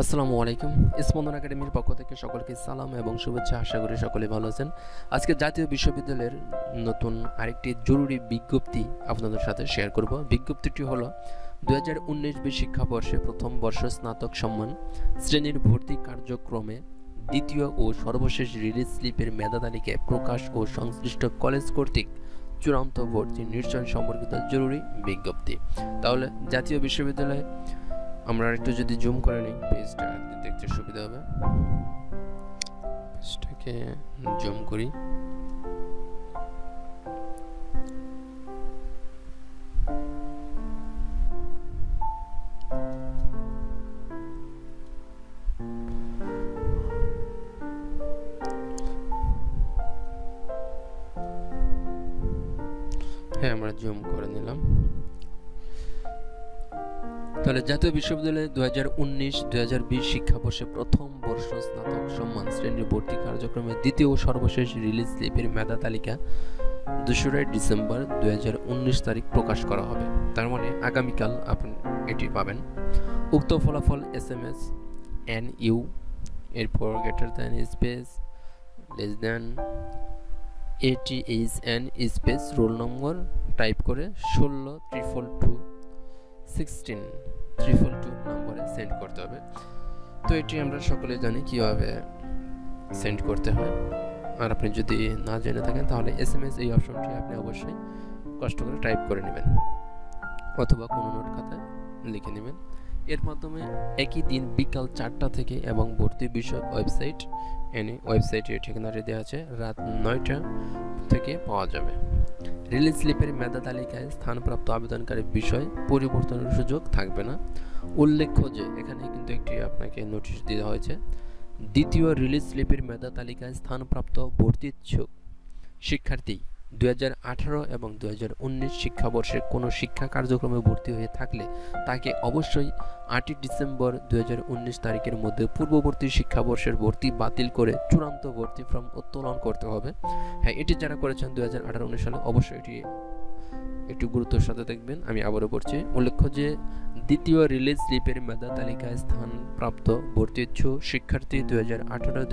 আসসালামু আলাইকুম। স্পন্দন একাডেমির পক্ষ থেকে সকলকে সালাম এবং শুভেচ্ছা। আশা করি সকলে ভালো আছেন। আজকে জাতীয় বিশ্ববিদ্যালয়ের নতুন আরেকটি জরুরি বিজ্ঞপ্তি আপনাদের সাথে শেয়ার করব। বিজ্ঞপ্তিটি হলো দু হাজার উনিশ বিশ শিক্ষাবর্ষে প্রথম বর্ষ স্নাতক সম্মান, শ্রেণির ভর্তি কার্যক্রমে দ্বিতীয় ও সর্বশেষ রিলিজ স্লিপের মেধা তালিকায় প্রকাশ ও সংশ্লিষ্ট কলেজ কর্তৃক চূড়ান্ত ভর্তি নিশ্চয় সম্পর্কিত জরুরি বিজ্ঞপ্তি। তাহলে জাতীয় বিশ্ববিদ্যালয় আমরা একটু যদি জুম করে নিই পেজটা দেখতে সুবিধা হবে। পেজটাকে জুম করি। হ্যাঁ আমরা জুম করে নিলাম। তাহলে জাতীয় বিশ্ববিদ্যালয়ে দু হাজার উনিশ দু হাজার বিশ শিক্ষাবর্ষে প্রথম বর্ষ স্নাতক সম্মান শ্রেণির ভর্তি কার্যক্রমে দ্বিতীয় ও সর্বশেষ রিলিজ স্লিপের মেধা তালিকা দোসরাই ডিসেম্বর দু হাজার উনিশ তারিখ প্রকাশ করা হবে। তার মানে আগামীকাল আপনি এটি পাবেন। উক্ত ফলাফল S M S, N U, এরপর গ্রেটার দ্যান স্পেস, লেস এটি H N space, roll number, type করে ষোলো ট্রিপল সিক্সটিন ট্রিপল টু নম্বরে সেন্ড করতে হবে। তো এটি আমরা সকলে জানি কীভাবে সেন্ড করতে হয়। আর আপনি যদি না জেনে থাকেন, তাহলে এস এম এস এই অপশনটি আপনি অবশ্যই কষ্ট করে টাইপ করে নেবেন অথবা কোনো নোট খাতায় লিখে নেবেন। এর মাধ্যমে একই দিন বিকাল চারটা থেকে এবং ভর্তি বিষয়ক ওয়েবসাইট এনে ওয়েবসাইটের ঠিকানাটি দেওয়া আছে, রাত নয়টা থেকে পাওয়া যাবে। রিলিজ স্লিপের মেধা তালিকায় স্থানপ্রাপ্ত আবেদনকারীর বিষয় পরিবর্তনের সুযোগ থাকবে না। উল্লেখ্য যে, এখানে কিন্তু একটি আপনাকে নোটিশ দেওয়া হয়েছে। দ্বিতীয় রিলিজ স্লিপের মেধা তালিকায় স্থানপ্রাপ্ত ভর্তি ইচ্ছুক শিক্ষার্থী দুই হাজার আঠারো এবং দুই হাজার উনিশ শিক্ষাবর্ষে কোনো শিক্ষা কার্যক্রমে ভর্তি হয়ে থাকলে তাকে অবশ্যই আটই ডিসেম্বর দুহাজার উনিশ তারিখের মধ্যে পূর্ববর্তী শিক্ষাবর্ষের ভর্তি বাতিল করে চূড়ান্ত ভর্তি ফর্ম উত্তোলন করতে হবে। হ্যাঁ এটি যারা করেছেন দু হাজার সালে অবশ্যই এটি একটু গুরুত্বের সাথে দেখবেন। আমি আবারও পড়ছি উল্লেখ্য যে দ্বিতীয় রিলিজ স্লিপের মেধা তালিকায় স্থানপ্রাপ্ত ভর্তি ইচ্ছুক শিক্ষার্থী দু হাজার আঠারো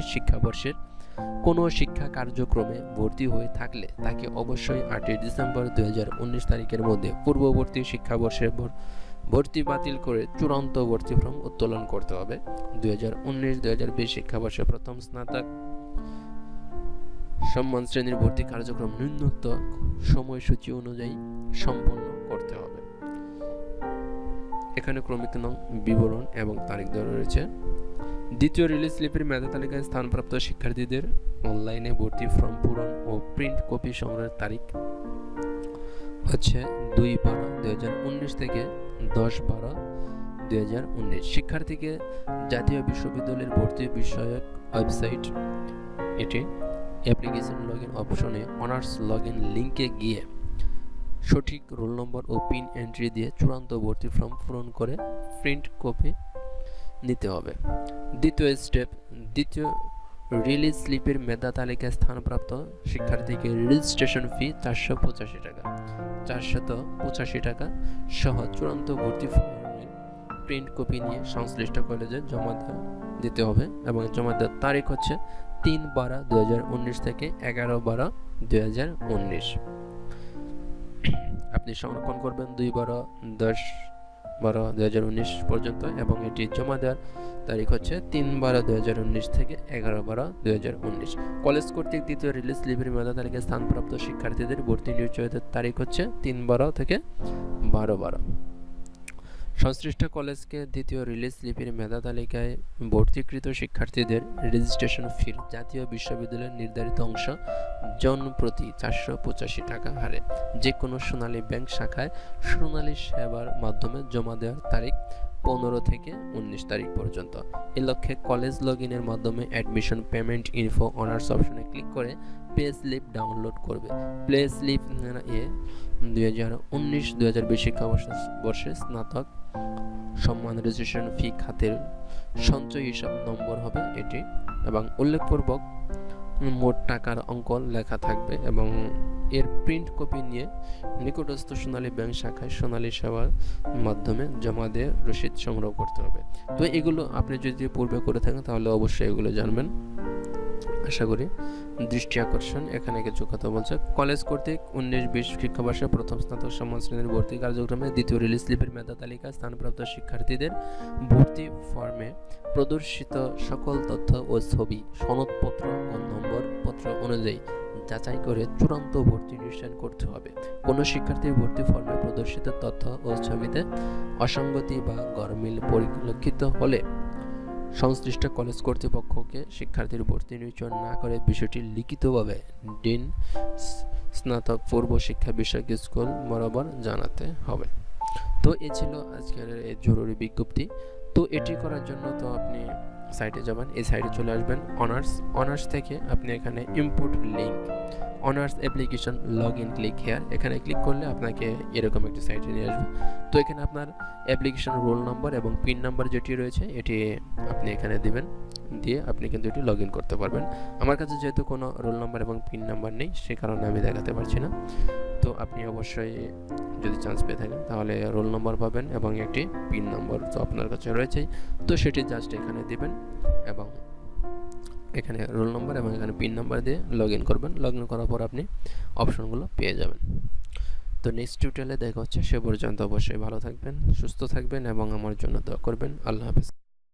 শিক্ষাবর্ষের কোনো শিক্ষা কার্যক্রমে ভর্তি হয়ে থাকলে তাকে অবশ্যই আটই ডিসেম্বর দু তারিখের মধ্যে পূর্ববর্তী শিক্ষাবর্ষের ভর্তি বাতিল করে চূড়ান্ত ভর্তি ফর্ম উত্তোলন করতে হবে। দুই হাজার উনিশ দুই হাজার বিশ শিক্ষাবর্ষে প্রথম স্নাতক সম্মান শ্রেণির ভর্তি কার্যক্রম ন্যূনতম সময়সূচি অনুযায়ী সম্পন্ন করতে হবে। এখানে ক্রমিক নং বিবরণ এবং তারিখ দেওয়া রয়েছে। দ্বিতীয় রিলিজ স্লিপের মেধা তালিকায় স্থানপ্রাপ্ত শিক্ষার্থীদের অনলাইনে ভর্তি ফর্ম পূরণ ও প্রিন্ট কপি সংগ্রহের তারিখ হচ্ছে দুই বারো দুই থেকে দশ বারো দুই শিক্ষার্থীকে জাতীয় বিশ্ববিদ্যালয়ের ভর্তি বিষয়ক ওয়েবসাইট এটি অ্যাপ্লিকেশন লগ ইন অপশনে অনার্স লগ ইন লিঙ্কে গিয়ে সঠিক রোল নম্বর ও পিন এন্ট্রি দিয়ে চূড়ান্ত ভর্তি ফর্ম পূরণ করে প্রিন্ট কপি নিতে হবে। দ্বিতীয় স্টেপ দ্বিতীয় রিলিজ স্লিপের মেধা তালিকায় স্থানপ্রাপ্ত শিক্ষার্থীকে রেজিস্ট্রেশন ফি চারশো পঁচাশি টাকা। চারশত পঁচাশি টাকা সহ চূড়ান্ত ভর্তি ফর্মের প্রিন্ট কপি নিয়ে সংশ্লিষ্ট কলেজে জমা দিতে হবে এবং জমা দেওয়ার তারিখ হচ্ছে তিন বারো দু থেকে এগারো বারো দু আপনি সংরক্ষণ করবেন দুই বারো দশ বারো দু পর্যন্ত এবং এটি জমা দেওয়ার তারিখ হচ্ছে তিন বারো দু থেকে এগারো বারো দু কলেজ কর্তৃক দ্বিতীয় রিলিজ লিভির মেধা তালিকায় স্থানপ্রাপ্ত শিক্ষার্থীদের ভর্তি নিশ্চয়তার তারিখ হচ্ছে তিন বারো থেকে বারো বারো। সংশ্লিষ্ট কলেজকে দ্বিতীয় রিলিজ লিপির মেধা তালিকায় ভর্তিকৃত শিক্ষার্থীদের রেজিস্ট্রেশন ফির জাতীয় বিশ্ববিদ্যালয়ের নির্ধারিত অংশ জনপ্রতি চারশো পঁচাশি টাকা হারে। যে কোনো সোনালী ব্যাংক শাখায় সোনালী সেবার মাধ্যমে জমা দেওয়ার তারিখ পনেরো থেকে উনিশ তারিখ পর্যন্ত। এ লক্ষ্যে কলেজ লগ ইনের মাধ্যমে অ্যাডমিশন পেমেন্ট ইনফো অনার্স অপশনে ক্লিক করে পে স্লিপ ডাউনলোড করবে। প্লে স্লিপ এ দুই হাজার উনিশ দুই হাজার বিশ শিক্ষাবর্ষে স্নাতক সম্মান রেজিস্ট্রেশন ফি খাতের সঞ্চয় হিসাব নম্বর হবে এটি এবং উল্লেখপূর্বক মোট টাকার অঙ্ক লেখা থাকবে এবং এর প্রিন্ট কপি নিয়ে নিকটস্থ সোনালী ব্যাংক শাখায় সোনালী সেবার মাধ্যমে জমা দিয়ে রসিদ সংগ্রহ করতে হবে। তো এগুলো আপনি যদি পূর্বে করে থাকেন তাহলে অবশ্যই এগুলো জানবেন। আশা করি দৃষ্টি আকর্ষণ এখানে কিছু কথা বলছে। কলেজ কর্তৃক উনিশ বিশ শিক্ষাবর্ষে প্রথম স্নাতক সমান শ্রেণির ভর্তি কার্যক্রমে দ্বিতীয় রিলিজ স্লিপের মেধা তালিকা স্থানপ্রাপ্ত শিক্ষার্থীদের ভর্তি ফর্মে প্রদর্শিত সকল তথ্য ও ছবি, সনদপত্র ও নম্বর পত্র অনুযায়ী যাচাই করে চূড়ান্ত ভর্তি নিশ্চয় করতে হবে। কোনো শিক্ষার্থীর ভর্তি ফর্মে প্রদর্শিত তথ্য ও ছবিতে অসঙ্গতি বা গরমিল পরিলক্ষিত হলে সংশ্লিষ্ট কলেজ কর্তৃপক্ষকে শিক্ষার্থীর ভর্তি নির্বাচন না করে বিষয়টি লিখিতভাবে ডিন স্নাতক পূর্ব শিক্ষা বিষয়ক স্কুল বরাবর জানাতে হবে। তো এ ছিল আজকের এই জরুরি বিজ্ঞপ্তি। তো এটি করার জন্য তো আপনি সাইটে যাবেন। এই সাইটে চলে আসবেন অনার্স অনার্স থেকে আপনি এখানে import link honours application log in click here এখানে ক্লিক করলে আপনাকে এরকম একটি সাইটে নিয়ে আসবে। তো এখানে আপনার অ্যাপ্লিকেশন রোল নম্বর এবং পিন নাম্বার যেটি রয়েছে, এটি আপনি এখানে দিবেন। দিয়ে আপনি কিন্তু এটি লগ করতে পারবেন। আমার কাছে যেহেতু কোনো রোল নাম্বার এবং পিন নাম্বার নেই, সে কারণে আমি দেখাতে পারছি না। আপনি অবশ্যই যদি চান্স পেয়ে থাকেন, তাহলে রোল নম্বর পাবেন এবং একটি পিন নম্বর তো আপনার কাছে রয়েছেই। তো সেটি জাস্ট এখানে দেবেন এবং এখানে রোল নম্বর এবং এখানে পিন নাম্বার দিয়ে লগ করবেন। লগ করার পর আপনি অপশনগুলো পেয়ে যাবেন। তো নেক্সট টিউটোরিয়ালে দেখা হচ্ছে। সে পর্যন্ত অবশ্যই ভালো থাকবেন, সুস্থ থাকবেন এবং আমার জন্য দোয়া করবেন। আল্লাহ হাফিজ।